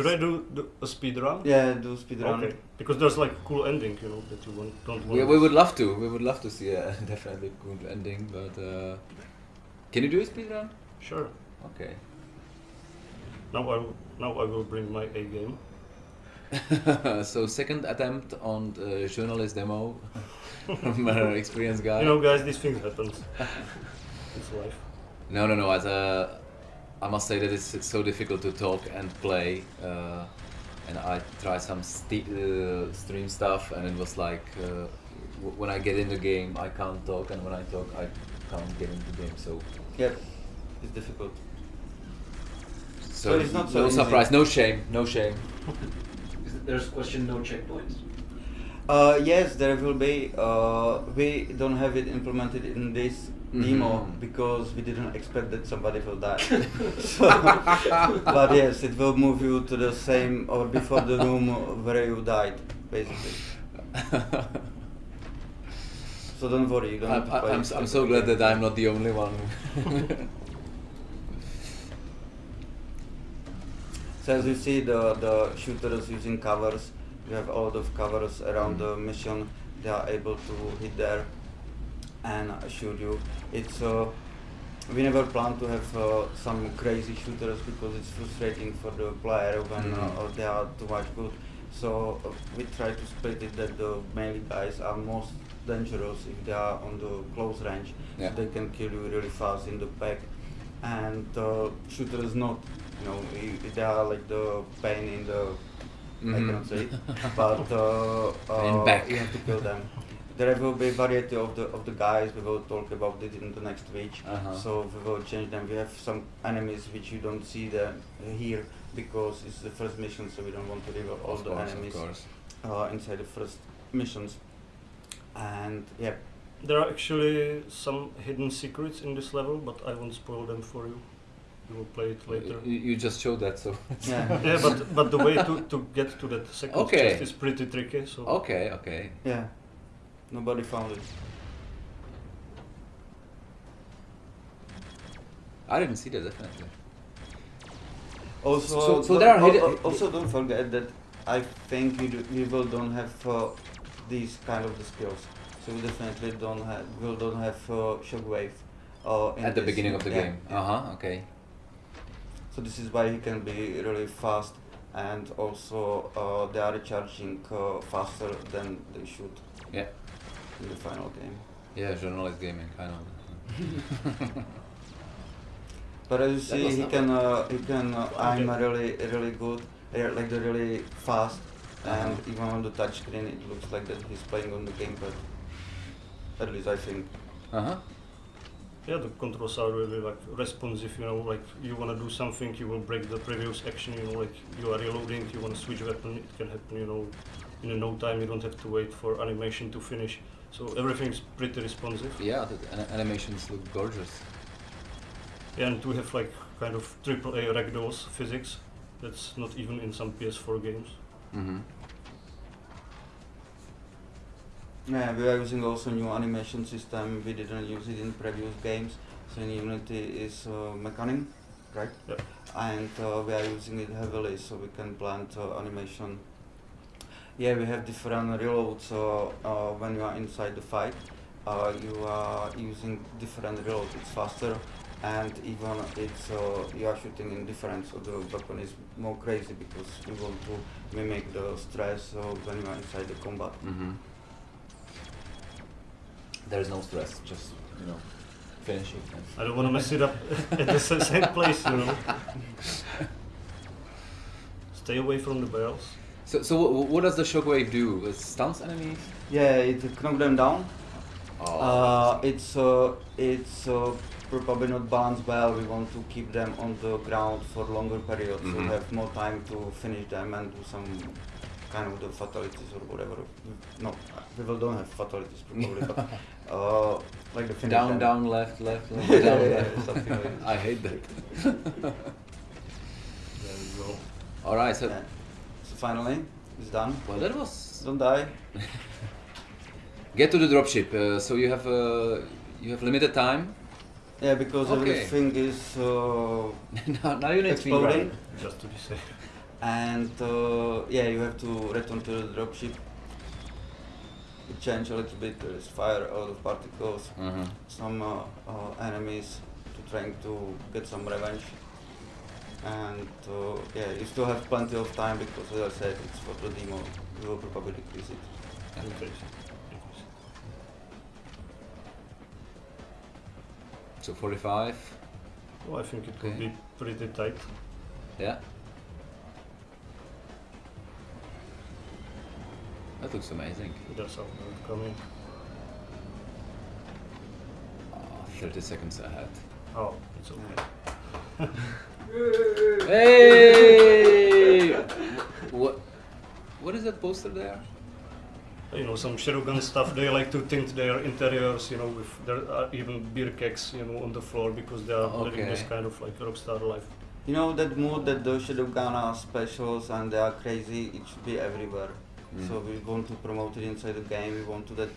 Should I do, do a speed run? Yeah, do speed run. Okay. Because there's like a cool ending, you know, that you want, don't want. We, we would love to. We would love to see a definitely cool ending, but uh, can you do a speed run? Sure. Okay. Now I will, now I will bring my A game. so second attempt on the journalist demo from our experienced guy. You know, guys, these things happen. it's life. No, no, no. As a, I must say that it's, it's so difficult to talk and play. Uh, and I try some st uh, stream stuff, and it was like uh, w when I get in the game, I can't talk, and when I talk, I can't get into the game. So, Yeah, it's difficult. so But it's not so no easy. surprise, no shame, no shame. There's a question, no checkpoints. Uh, yes, there will be. Uh, we don't have it implemented in this demo Mhm. because we didn't expect that somebody will die. so, but yes, it will move you to the same or before the room where you died, basically. So don't worry, you don't have I'm, to. I'm, I'm so glad that I'm not the only one. So as you see, the the shooters using covers. You have a lot of covers around the mission. They are able to hit there and shoot you. It's uh, we never plan to have uh, some crazy shooters because it's frustrating for the player when Mhm. uh, they are too much good. So uh, we try to split it that the melee guys are most dangerous if they are on the close range. Yeah. So they can kill you really fast in the back. And uh, shooters not. You know, i- they are like the pain in the I Mhm. cannot say it, but uh, uh, back. you have to kill them. There will be a variety of the of the guys. We will talk about it in the next week. Uh-huh. So we will change them. We have some enemies which you don't see there here because it's the first mission, so we don't want to reveal all of the course, enemies of course. uh, inside the first missions. And yeah, There are actually some hidden secrets in this level, but I won't spoil them for you. You will play it later. You, you just showed that, so. yeah, yeah, but but the way to, to get to that second Okay. chest is pretty tricky. So Okay, okay. yeah. Nobody found it. I didn't see that definitely. Also, So- so don't- there are al- hidden- also don't forget that I think we, do, we will don't have uh, these kind of the skills. So we definitely don't have will don't have uh, shockwave. Uh, in At the beginning of the Yeah, game. Uh huh. Okay. So this is why he can be really fast, and also uh, they are recharging uh, faster than they should Yeah. In the final game. Yeah, journalist gaming, kind of. But as you see, he can uh, he can uh, aim Okay. really really good, uh, like the really fast, and Uh-huh. even on the touchscreen it looks like that he's playing on the gamepad. At least I think. Uh huh. yeah, the controls are really like responsive. You know, like you want to do something, you will break the previous action. You know, like you are reloading, you want to switch weapon, it can happen. You know, in no time. You don't have to wait for animation to finish. So everything's pretty responsive. Yeah, the an- animations look gorgeous. And we have like kind of triple A ragdolls physics. That's not even in some PS4 games. Mm-hmm. Yeah, we are using also new animation system. We didn't use it in previous games. So in Unity is uh, Mecanim, right? Yep. And uh, we are using it heavily, so we can plant uh, animation. Yeah, we have different reloads uh, uh, when you are inside the fight. Uh, you are using different reloads. It's faster, and even it's uh, you are shooting in different. So the weapon is more crazy because you want to mimic the stress uh, when you are inside the combat. Mm-hmm. There's no stress, just you know, finish it. I don't want to mess it up at the same place, you know. Stay away from the barrels. So, so wh- what does the shockwave do? It stuns enemies? Yeah, it knocks them down. Oh, Uh, it's uh, it's uh, probably not balanced well. We want to keep them on the ground for longer periods, so we Mhm. have more time to finish them and do some kind of the fatalities or whatever. No, people don't have fatalities probably, but uh, like the finish down, them. down, left, left, left, Yeah, down, yeah, left. something like. I hate that. There you go. All right, so Yeah. So finally, it's done. well, that was Don't die. get to the dropship. Uh, so you have uh, you have limited time. Yeah, because Okay. everything is uh, now, now you need exploding. Just to be safe. and uh, yeah, you have to return to the dropship. You change a little bit. There is fire, a lot of particles, hmm some uh, uh, enemies to trying to get some revenge. And uh, yeah, you still have plenty of time because, as I said, it's for the demo. We will probably decrease it. Increase. Increase. So 45. Well, I think it could be pretty tight. Yeah. That looks amazing. That's how it would come in. Oh, 30 seconds ahead. Oh, it's okay. Hey! what? What is that poster there? You know, some Shogun stuff. They like to tint their interiors. You know, with there are even beer kegs. You know, on the floor because they are living this kind of like rockstar life. You know that mood that the Shadowgun are specials and they are crazy. It should be everywhere. Mm. So we want to promote it inside the game. We want to that